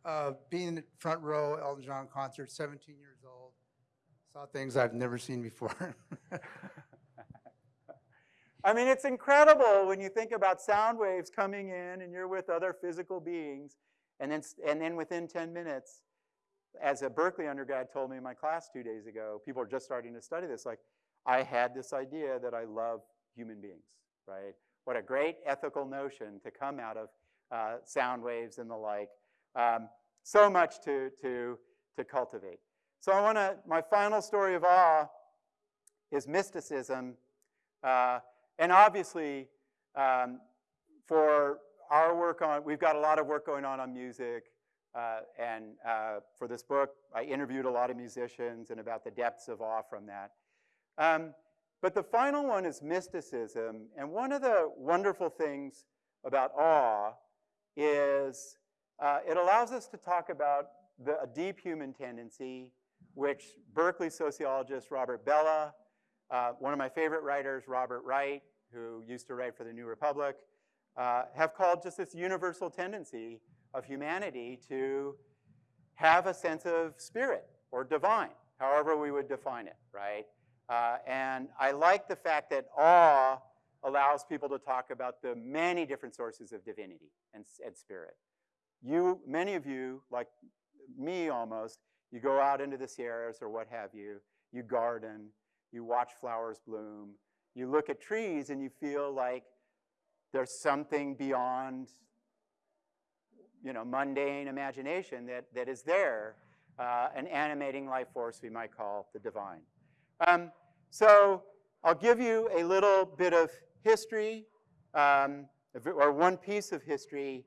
Uh, being in the front row, Elton John concert, 17 years old, saw things I've never seen before. (laughs) I mean, it's incredible when you think about sound waves coming in and you're with other physical beings, and then, and then within 10 minutes, as a Berkeley undergrad told me in my class two days ago, people are just starting to study this, like, I had this idea that I love human beings, right? What a great ethical notion to come out of uh, sound waves and the like. Um, so much to, to, to cultivate. So I want to, my final story of awe is mysticism. Uh, and obviously, um, for our work on, we've got a lot of work going on on music. Uh, and uh, for this book, I interviewed a lot of musicians and about the depths of awe from that. Um, but the final one is mysticism. And one of the wonderful things about awe is uh, it allows us to talk about the, a deep human tendency, which Berkeley sociologist Robert Bellah, uh, one of my favorite writers, Robert Wright, who used to write for the New Republic, uh, have called just this universal tendency of humanity to have a sense of spirit or divine, however we would define it, right? Uh, and I like the fact that awe allows people to talk about the many different sources of divinity and, and spirit. You, many of you, like me almost, you go out into the Sierras or what have you, you garden, you watch flowers bloom, you look at trees and you feel like there's something beyond you know, mundane imagination that, that is there, uh, an animating life force we might call the divine. Um, so I'll give you a little bit of history, um, or one piece of history,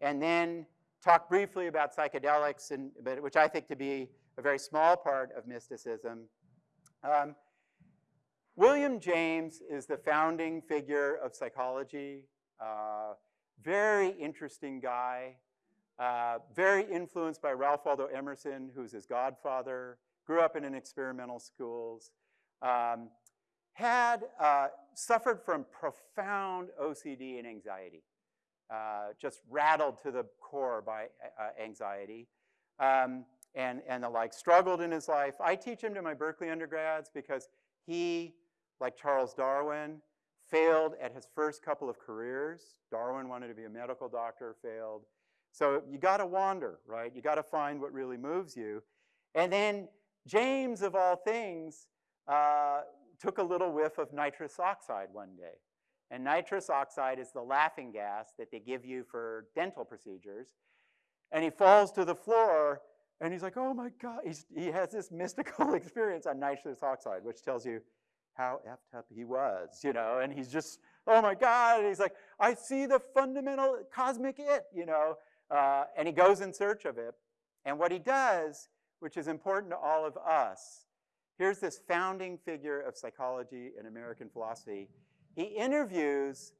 and then talk briefly about psychedelics, and, but, which I think to be a very small part of mysticism. Um, William James is the founding figure of psychology, uh, very interesting guy, uh, very influenced by Ralph Waldo Emerson, who's his godfather, grew up in an experimental schools, um, had uh, suffered from profound OCD and anxiety, uh, just rattled to the core by uh, anxiety. Um, and, and the like, struggled in his life. I teach him to my Berkeley undergrads because he, like Charles Darwin, failed at his first couple of careers. Darwin wanted to be a medical doctor, failed. So you got to wander, right? You got to find what really moves you. And then James, of all things, uh, took a little whiff of nitrous oxide one day. And nitrous oxide is the laughing gas that they give you for dental procedures. And he falls to the floor and he's like, oh my God. He's, he has this mystical (laughs) experience on nitrous oxide, which tells you how effed up he was, you know. And he's just, oh my God. And he's like, I see the fundamental cosmic it, you know. Uh, and he goes in search of it. And what he does, which is important to all of us, here's this founding figure of psychology and American philosophy. He interviews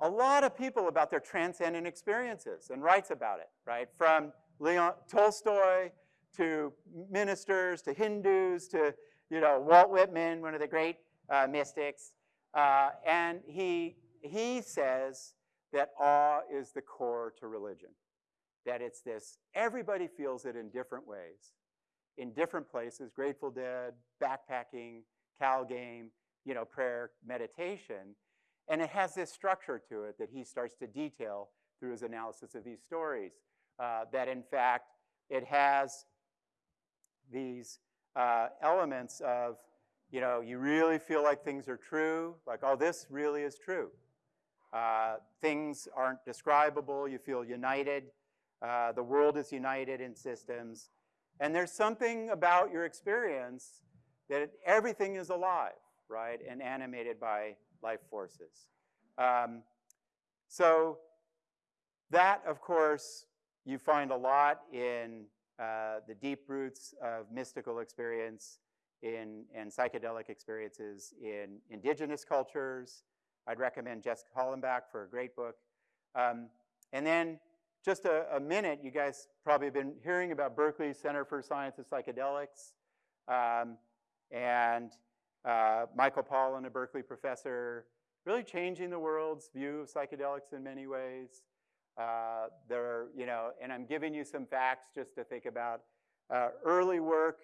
a lot of people about their transcendent experiences and writes about it, right? From Leon Tolstoy to ministers to Hindus to you know Walt Whitman, one of the great uh, mystics, uh, and he he says that awe is the core to religion that it's this, everybody feels it in different ways, in different places, Grateful Dead, backpacking, Cal game, you know, prayer, meditation. And it has this structure to it that he starts to detail through his analysis of these stories. Uh, that in fact, it has these uh, elements of, you know, you really feel like things are true, like, oh, this really is true. Uh, things aren't describable, you feel united. Uh, the world is united in systems. And there's something about your experience that everything is alive, right, and animated by life forces. Um, so that, of course, you find a lot in uh, the deep roots of mystical experience in, and psychedelic experiences in indigenous cultures. I'd recommend Jessica Hollenbach for a great book. Um, and then just a, a minute, you guys probably have been hearing about Berkeley Center for Science of Psychedelics. Um, and uh, Michael Pollan, a Berkeley professor, really changing the world's view of psychedelics in many ways. Uh, there are, you know, and I'm giving you some facts just to think about. Uh, early work,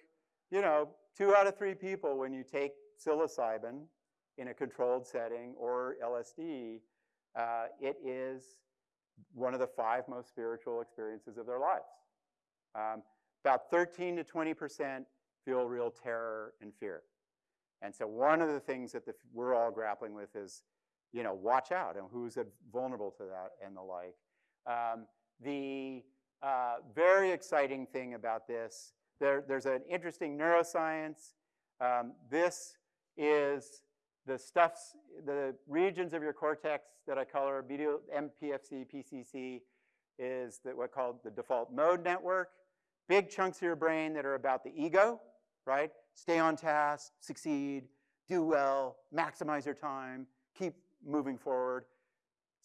you know, two out of three people when you take psilocybin in a controlled setting or LSD, uh, it is one of the five most spiritual experiences of their lives. Um, about 13 to 20% feel real terror and fear. And so one of the things that the, we're all grappling with is, you know, watch out and who's vulnerable to that and the like. Um, the uh, very exciting thing about this, there, there's an interesting neuroscience. Um, this is the stuffs, the regions of your cortex that I color, medial MPFC, PCC, is the, what called the default mode network. Big chunks of your brain that are about the ego, right? Stay on task, succeed, do well, maximize your time, keep moving forward.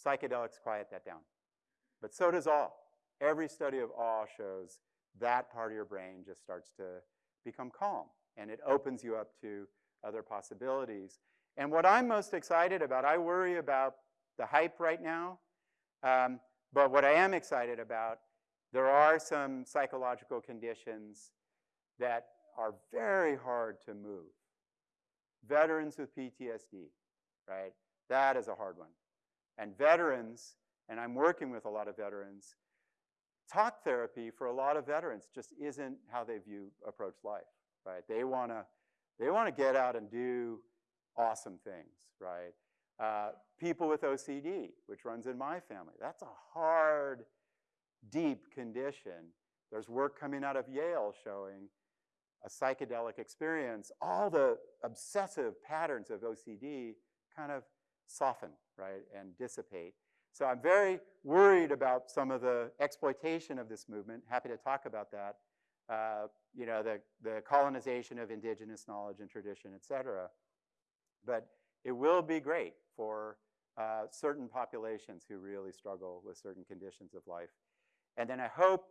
Psychedelics quiet that down. But so does awe. Every study of awe shows that part of your brain just starts to become calm and it opens you up to other possibilities. And what I'm most excited about, I worry about the hype right now, um, but what I am excited about, there are some psychological conditions that are very hard to move. Veterans with PTSD, right? That is a hard one. And veterans, and I'm working with a lot of veterans, talk therapy for a lot of veterans just isn't how they view approach life, right? They want to they want to get out and do awesome things, right? Uh, people with OCD, which runs in my family, that's a hard, deep condition. There's work coming out of Yale showing a psychedelic experience, all the obsessive patterns of OCD kind of soften, right, and dissipate. So I'm very worried about some of the exploitation of this movement. Happy to talk about that. Uh, you know, the, the colonization of indigenous knowledge and tradition, et cetera. But it will be great for uh, certain populations who really struggle with certain conditions of life. And then I hope,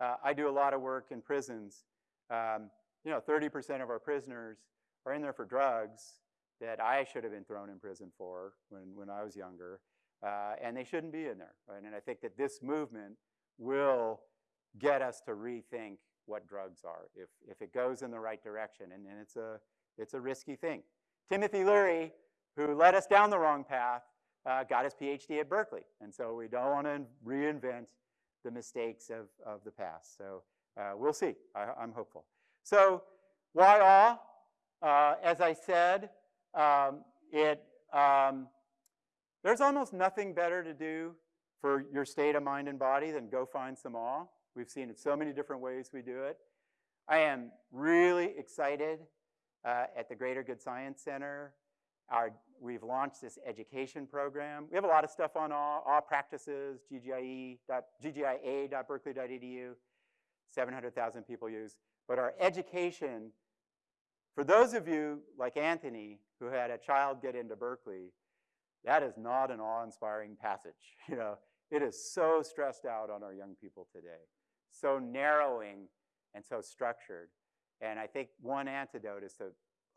uh, I do a lot of work in prisons. Um, you know, 30% of our prisoners are in there for drugs that I should have been thrown in prison for when, when I was younger. Uh, and they shouldn't be in there. Right? And I think that this movement will get us to rethink what drugs are if, if it goes in the right direction. And, and it's, a, it's a risky thing. Timothy Leary, who led us down the wrong path, uh, got his PhD at Berkeley. And so we don't want to reinvent the mistakes of, of the past. So uh, we'll see. I, am hopeful. So why awe? Uh, as I said, um, it, um, there's almost nothing better to do for your state of mind and body than go find some awe. We've seen it so many different ways we do it. I am really excited uh, at the Greater Good Science Center. Our, we've launched this education program. We have a lot of stuff on all, all practices, ggia.berkeley.edu, 700,000 people use. But our education, for those of you like Anthony, who had a child get into Berkeley, that is not an awe-inspiring passage. (laughs) You know, it is so stressed out on our young people today, so narrowing and so structured. And I think one antidote is to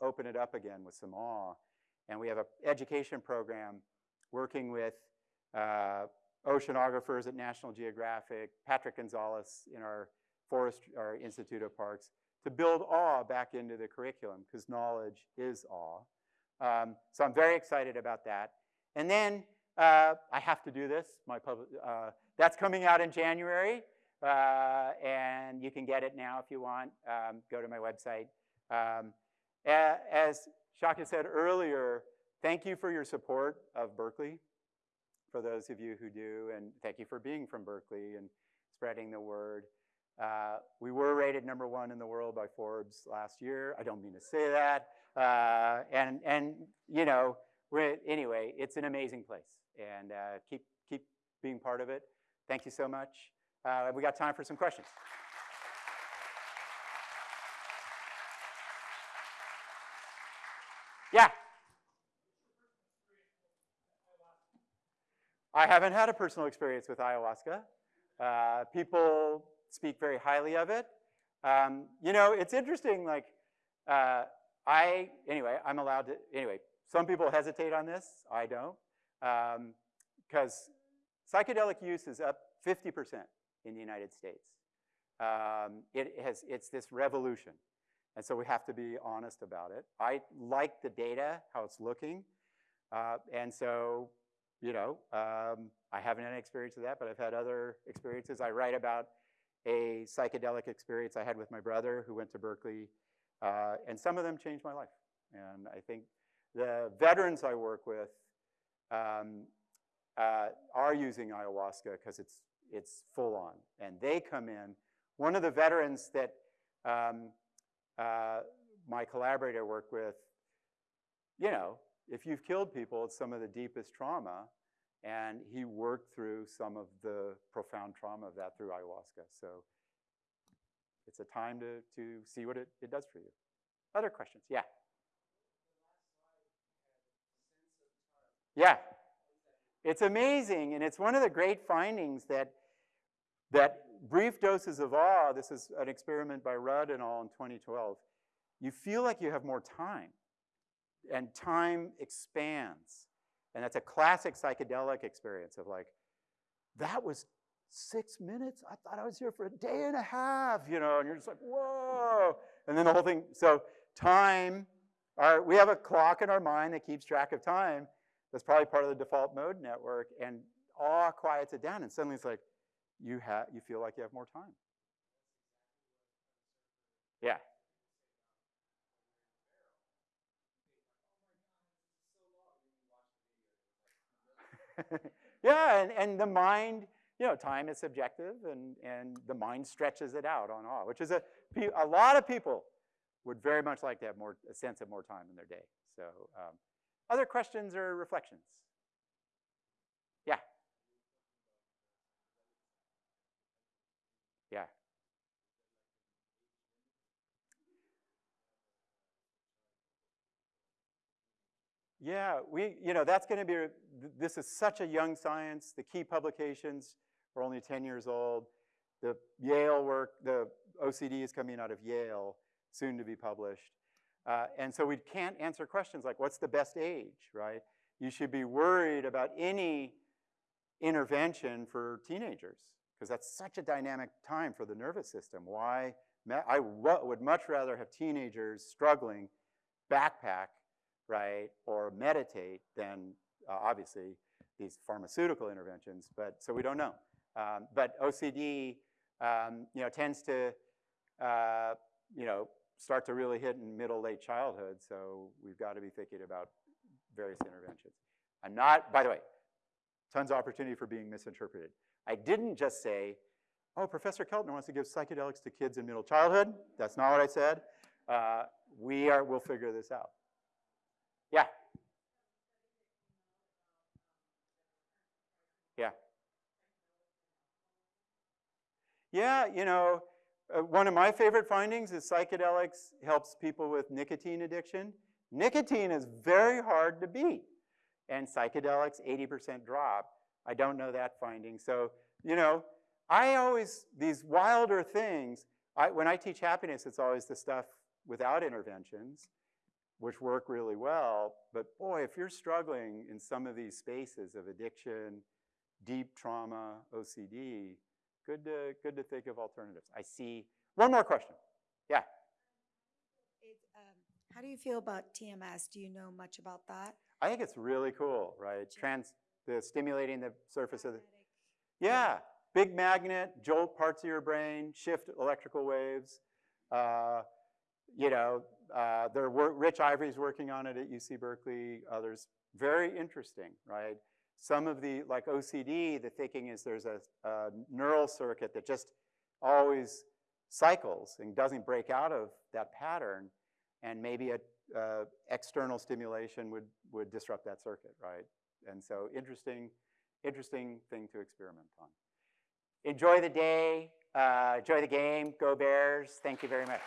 open it up again with some awe. And we have an education program working with uh, oceanographers at National Geographic, Patrick Gonzalez in our Forest, our Institute of Parks, to build awe back into the curriculum because knowledge is awe. Um, so I'm very excited about that. And then uh, I have to do this. My public, uh, that's coming out in January. Uh, and you can get it now if you want. Um, go to my website. Um, as Shaka said earlier, thank you for your support of Berkeley, for those of you who do, and thank you for being from Berkeley and spreading the word. Uh, we were rated number one in the world by Forbes last year. I don't mean to say that. Uh, and, and, you know, anyway, it's an amazing place. And uh, keep, keep being part of it. Thank you so much. Uh, we got time for some questions. Yeah. I haven't had a personal experience with ayahuasca. Uh, people speak very highly of it. Um, you know, it's interesting, like, uh, I, anyway, I'm allowed to, anyway, some people hesitate on this, I don't, because psychedelic use is up 50% in the United States. Um, it has, it's this revolution. And so we have to be honest about it. I like the data, how it's looking. Uh, and so, you know, um, I haven't had any experience with that, but I've had other experiences. I write about a psychedelic experience I had with my brother who went to Berkeley, uh, and some of them changed my life. And I think the veterans I work with um, uh, are using ayahuasca because it's, it's full on, and they come in. One of the veterans that um, uh, my collaborator worked with, you know, if you've killed people, it's some of the deepest trauma. And he worked through some of the profound trauma of that through ayahuasca. So it's a time to, to see what it, it does for you. Other questions? Yeah. Yeah. It's amazing, and it's one of the great findings that, that brief doses of awe, this is an experiment by Rudd and all in 2012, you feel like you have more time, and time expands. And that's a classic psychedelic experience of like, that was six minutes? I thought I was here for a day and a half, you know, and you're just like, whoa. And then the whole thing, so time, our, we have a clock in our mind that keeps track of time. That's probably part of the default mode network, and awe quiets it down, and suddenly it's like, you, have, you feel like you have more time. Yeah. (laughs) yeah, and, and the mind, you know, time is subjective, and, and the mind stretches it out on awe, which is a, a lot of people would very much like to have more, a sense of more time in their day. So, um, other questions or reflections? Yeah. Yeah. Yeah, we, you know, that's going to be, this is such a young science. The key publications are only 10 years old. The Yale work, the OCD is coming out of Yale, soon to be published. Uh, and so we can't answer questions like, what's the best age, right? You should be worried about any intervention for teenagers because that's such a dynamic time for the nervous system. Why? I would much rather have teenagers struggling backpack right, or meditate than uh, obviously these pharmaceutical interventions, but so we don't know. Um, but OCD, um, you know, tends to, uh, you know, start to really hit in middle, late childhood, so we've got to be thinking about various interventions. I'm not, by the way, tons of opportunity for being misinterpreted. I didn't just say, oh, Professor Keltner wants to give psychedelics to kids in middle childhood. That's not what I said. Uh, we are, we'll figure this out. Yeah. Yeah. Yeah, you know, uh, one of my favorite findings is psychedelics helps people with nicotine addiction. Nicotine is very hard to beat, and psychedelics 80% drop. I don't know that finding. So, you know, I always, these wilder things, I, when I teach happiness, it's always the stuff without interventions which work really well. But boy, if you're struggling in some of these spaces of addiction, deep trauma, OCD, good to, good to think of alternatives. I see one more question. Yeah. It, um, how do you feel about TMS? Do you know much about that? I think it's really cool, right? Trans, the stimulating the surface of the, yeah, big magnet, jolt parts of your brain, shift electrical waves. Uh, you know, uh, there were Rich Ivry's working on it at UC Berkeley, others. Very interesting, right? Some of the, like OCD, the thinking is there's a, a neural circuit that just always cycles and doesn't break out of that pattern, and maybe a external stimulation would, would disrupt that circuit, right? And so interesting, interesting thing to experiment on. Enjoy the day, uh, enjoy the game, go Bears. Thank you very much.